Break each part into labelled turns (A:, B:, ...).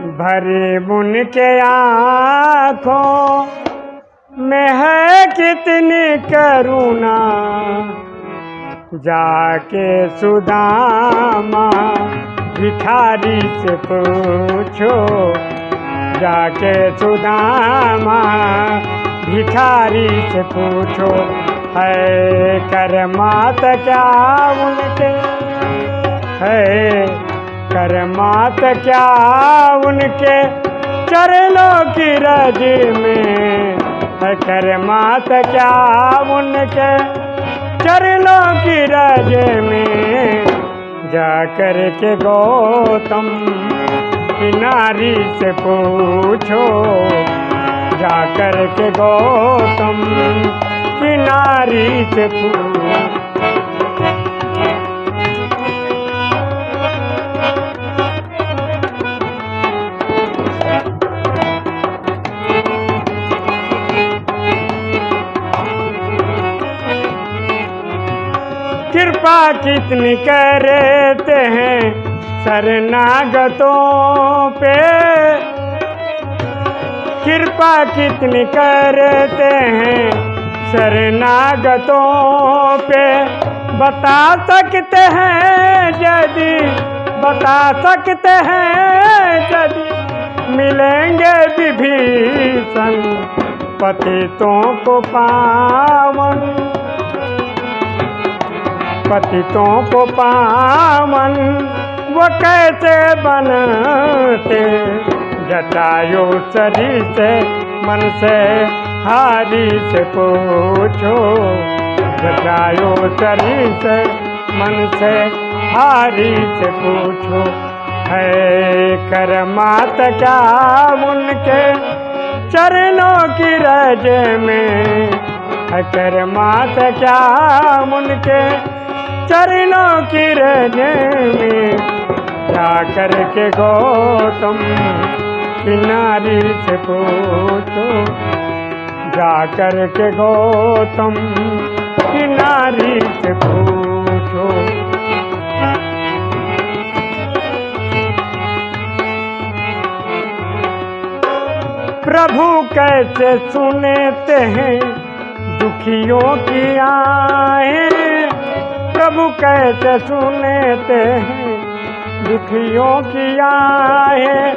A: भरी बुन के आँखों में है कितनी करुणा। जाके सुदामा भिखारी से पूछो। जाके सुदामा भिखारी से पूछो, है कर मात क्या उनके? है कर मात क्या उनके चरणों की रज में? है कर मात क्या उनके चरणों की रज में? जा कर के गौतम की नारी से पूछो। जा कर के गौतम की नारी से पूछो। कृपा कितनी करते हैं शरणागतों पे। कृपा कितनी करते हैं शरणागतों पे। बता सकते हैं यदि, बता सकते हैं यदि। मिलेंगे विभीषण पतितों को पावन। पतितों को पावन, वो कैसे बनते? जटायु सरी से, मन से हारी से पूछो। जटायु सरी से, मन से हारी से पूछो। है कर मात क्या उनके चरणों की रज में? है कर मात क्या उनके चरणों की रजे में जा कर के गौतम किनारी से पूछो। जा कर के गौतम किनारी से पूछो। प्रभु कैसे सुनते हैं दुखियों की आए प्रभु कैसे सुनते हैं? दुखियों की आए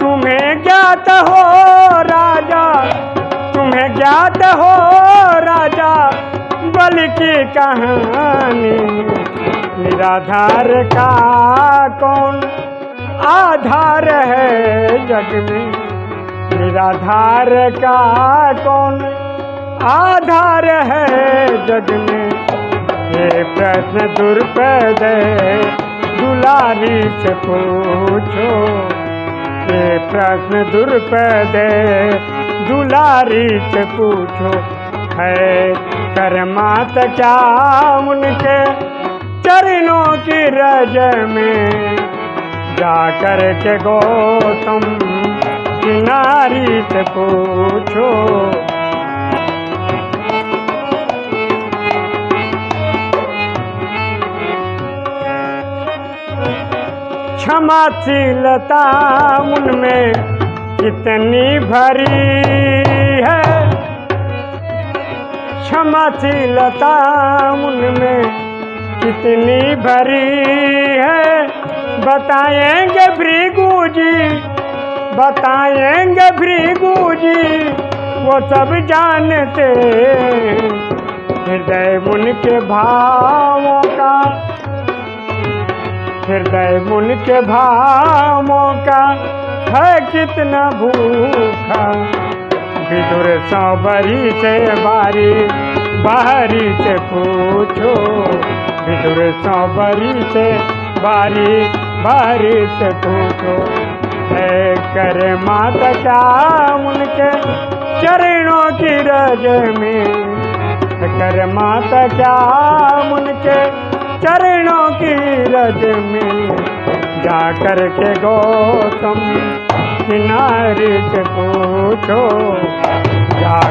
A: तुम्हें ज्ञात हो राजा, तुम्हें ज्ञात हो राजा, बल की कहानी। निराधार का कौन आधार है जग में? निराधार का कौन आधार है जग में? ये प्रश्न दुर्पद दुलारी से पूछो। ये प्रश्न दुर्पद दुलारी से पूछो। है करमात क्या उनके चरणों की रज में? जा कर के गौतम की नारी से पूछो। क्षमाशीलता उनमें कितनी भरी है। क्षमाशीलता उनमें कितनी भरी है। बताएँगे भृगु जी, बताएँगे भृगु जी, वो सब जानते हृदय उनके भावों का हृदय मुन के भावों का, है कितना भूखा। विदुर सौबरी से बारी, बाहरी से पूछो। विदुर सौबरी से बारी, बाहरी से पूछो। है कर माता क्या उनके चरणों की रज में? कर माता क्या उनके चरणों की रज में जा कर के गौतम किनारे से पूछो जा